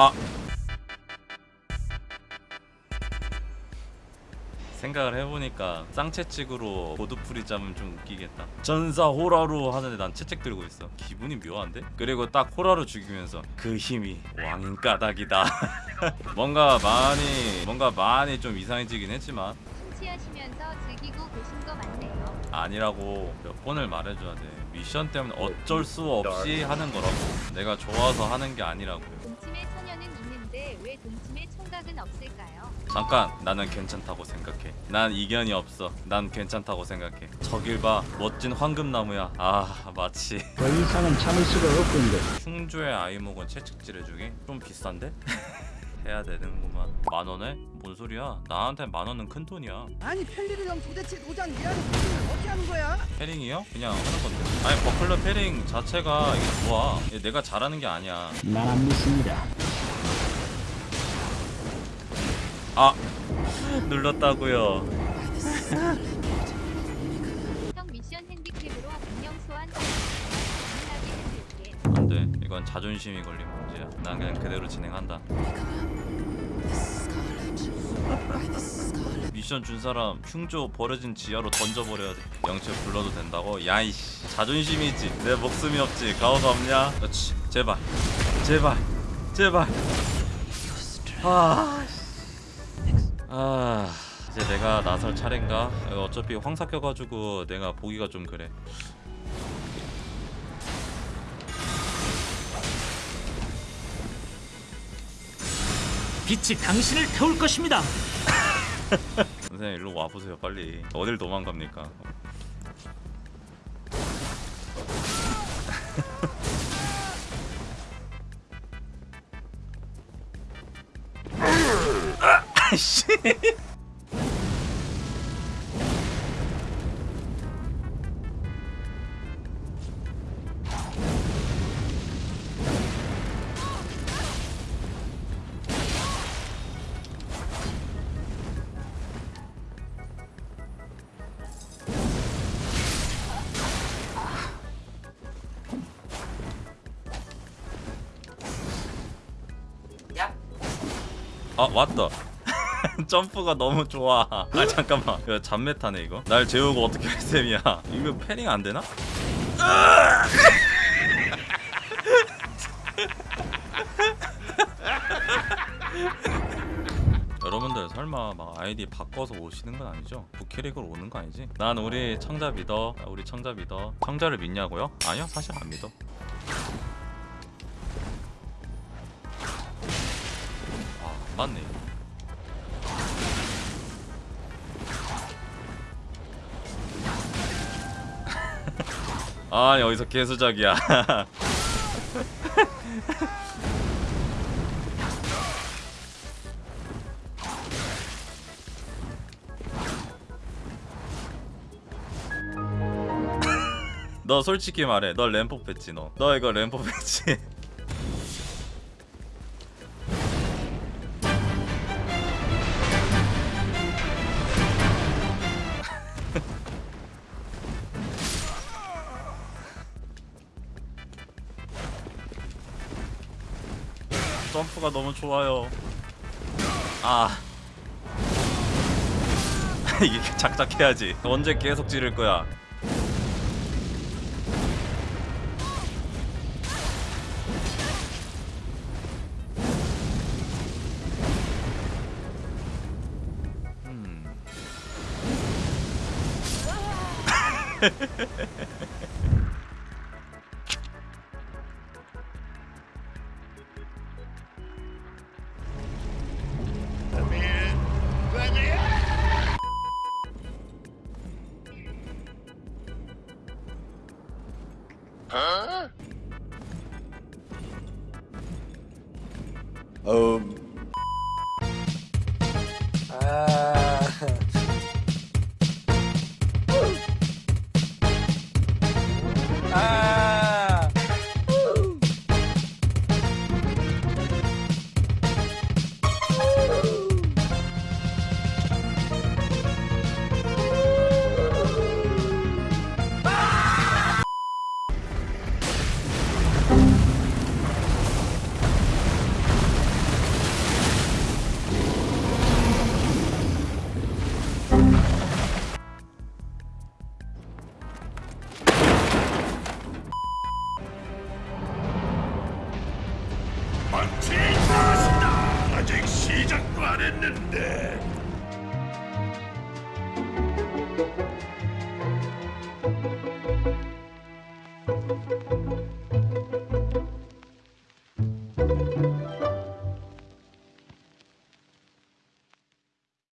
아. 생각을 해보니까 쌍채찍으로 보드풀이 짜면 좀 웃기겠다. 전사 호라루 하는데 난 채찍 들고 있어. 기분이 묘한데? 그리고 딱 호라루 죽이면서 그 힘이 왕인 까닭이다. 뭔가 많이 뭔가 많이 좀 이상해지긴 했지만. 심취하시면서 즐기고 계신 거 맞네요. 아니라고 몇 번을 말해줘야 돼. 미션 때문에 어쩔 수 없이 하는 거라고. 내가 좋아서 하는 게 아니라고. 동 왜 동침의 총각은 없을까요? 잠깐 나는 괜찮다고 생각해 난 이견이 없어 난 괜찮다고 생각해 저길 봐 멋진 황금나무야 아 마치 더 이상은 참을 수가 없군요. 흉조의 아이목은 채찍질 해주기? 좀 비싼데? 해야 되는구만 만 원에? 뭔 소리야 나한테 만 원은 큰 돈이야 아니 펠리르 형 도대체 노장 일하는 어떻게 하는 거야? 패링이요? 그냥 하는 건데 아니 버클러 패링 자체가 이게 좋아 이게 내가 잘하는 게 아니야 난 안 믿습니다. 아 눌렀다고요. 안돼. 이건 자존심이 걸린 문제야. 난 그냥 그대로 진행한다. 미션 준 사람 흉조 버려진 지하로 던져버려야 돼. 영채 불러도 된다고? 야이씨. 자존심이 있지. 내 목숨이 없지. 가오가 없냐? 그렇지. 제발. 제발. 제발. 아, 아 이제 내가 나설 차례인가? 어차피 황사 껴가지고 내가 보기가 좀 그래 빛이 당신을 태울 것입니다. 선생님 일로 와보세요 빨리 어딜 도망갑니까 아씨. 아 왔다 점프가 너무 좋아. 아 잠깐만. 이거 잠메타네 이거? 날 재우고 어떻게 할 셈이야? 이거 패링 안 되나? 여러분들 설마 막 아이디 바꿔서 오시는 건 아니죠? 부캐릭으로 오는 거 아니지? 난 우리 청자 믿어. 우리 청자 믿어. 청자를 믿냐고요? 아니요 사실 안 믿어. 아 맞네 아 여기서 개수작이야. 너 솔직히 말해. 너 램프 패치 너. 너 이거 램프 패치 점프가 너무 좋아요. 아. 이게 작작해야지. 언제 계속 지를 거야? 음. Huh? Um, 전투에 나선다. 아직 시작도 안 했는데